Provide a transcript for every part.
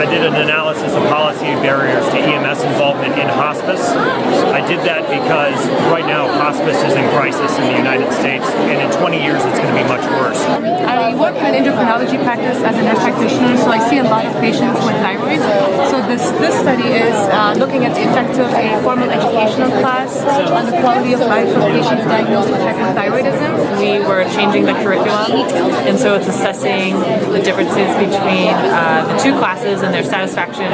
I did an analysis of policy barriers to EMS involvement in hospice. I did that because right now hospice is in crisis in the United States, and in 20 years it's going to be much worse. I work in an endocrinology practice as a nurse practitioner, so I see a lot of patients with thyroid. So this, this study is uh, looking at the effect of a formal educational class on the quality of life of patients diagnosed with hypothyroidism. We were changing the curriculum, and so it's assessing the differences between uh, the two classes and their satisfaction.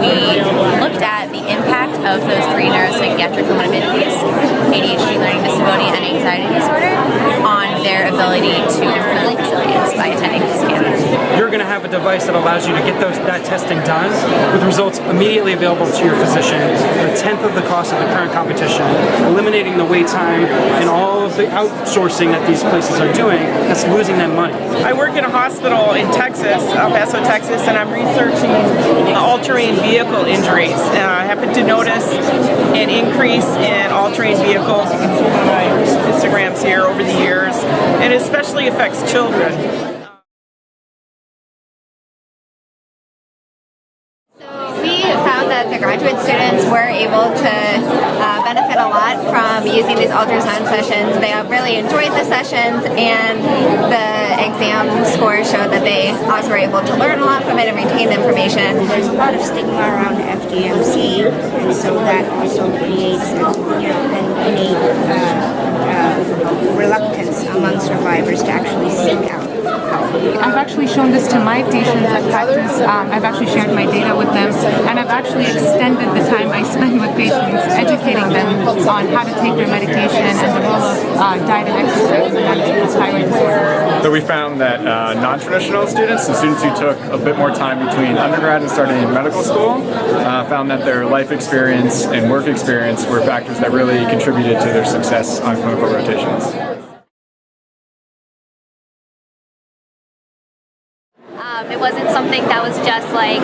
We looked at the impact of those three neuropsychiatric comorbidities, ADHD, learning disability, and anxiety disorder, on their ability to improve resilience by attending. You're going to have a device that allows you to get those that testing done with results immediately available to your physician for a tenth of the cost of the current competition, eliminating the wait time and all of the outsourcing that these places are doing that's losing them money. I work in a hospital in Texas, El Paso, Texas, and I'm researching all-terrain vehicle injuries. Uh, I happen to notice an increase in all-terrain vehicles. Instagrams here over the years, and it especially affects children. Found that the graduate students were able to uh, benefit a lot from using these ultrasound sessions. They really enjoyed the sessions and the exam scores showed that they also were able to learn a lot from it and retain the information. There's a lot of stigma around FGMC and so that also creates you know, an innate uh, uh, reluctance among survivors to actually. I've actually shown this to my patients at practice. Um, I've actually shared my data with them, and I've actually extended the time I spend with patients educating them on how to take their medication and the role of uh, diet and exercise in thyroid disorder. So we found that uh, non-traditional students, the students who took a bit more time between undergrad and starting in medical school, uh, found that their life experience and work experience were factors that really contributed to their success on clinical rotations. Wasn't something that was just like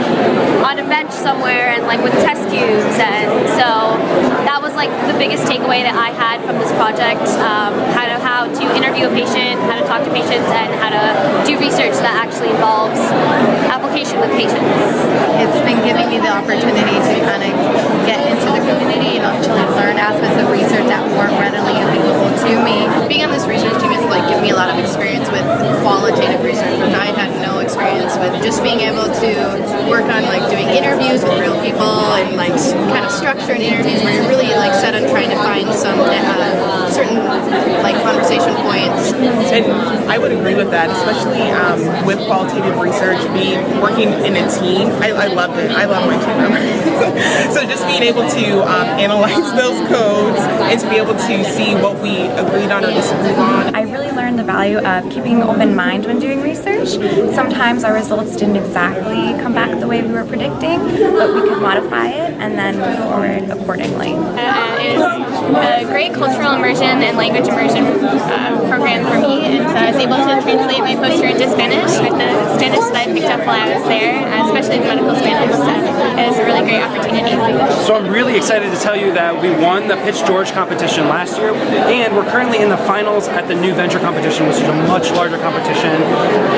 on a bench somewhere and like with test tubes. And so that was like the biggest takeaway that I had from this project um, how to how to interview a patient how to talk to patients and how to do research that actually involves application with patients. It's been giving me the opportunity to kind of get into the community and actually learn aspects of research that weren't readily available to me. Being on this research team has like given me a lot of experience with qualitative research which I with just being able to work on like doing interviews with real people and like kind of structured interviews where you're really like set on trying to find some uh, certain like conversation points. And I would agree with that, especially um, with qualitative research, being working in a team. I, I loved it. I love my team members. so just being able to um, analyze those codes and to be able to see what we agreed on or disagreed on. I really learned the value of keeping an open mind when doing research. Sometimes our results didn't exactly come back the way we were predicting, but we could modify it and then move forward accordingly. Uh, it was a great cultural immersion and language immersion uh, program for me, and so I was able to translate my poster into Spanish with the Spanish that I picked up while I was there, especially the medical Spanish, so it was a really great opportunity. So I'm really excited to tell you that we won the Pitch George competition last year, and we're currently in the finals at the new venture competition, which is a much larger competition.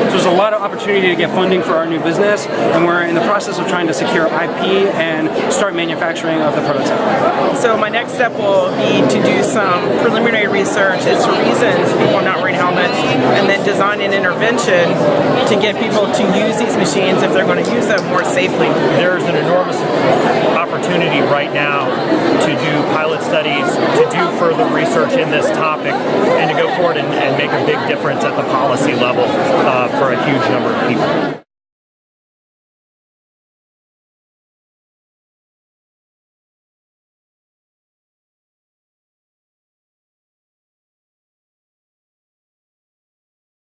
So there's a lot of opportunity to get funding for our new business, and we're in the process of trying to secure IP and start manufacturing of the prototype. So my next step will be to do some preliminary research as to reasons people are not wearing helmets, and then design an intervention to get people to use these machines if they're going to use them more safely. There's an enormous opportunity right now to do pilot studies, to do further research in this topic, and to go forward and, and make a big difference at the policy level uh, for a huge number of people.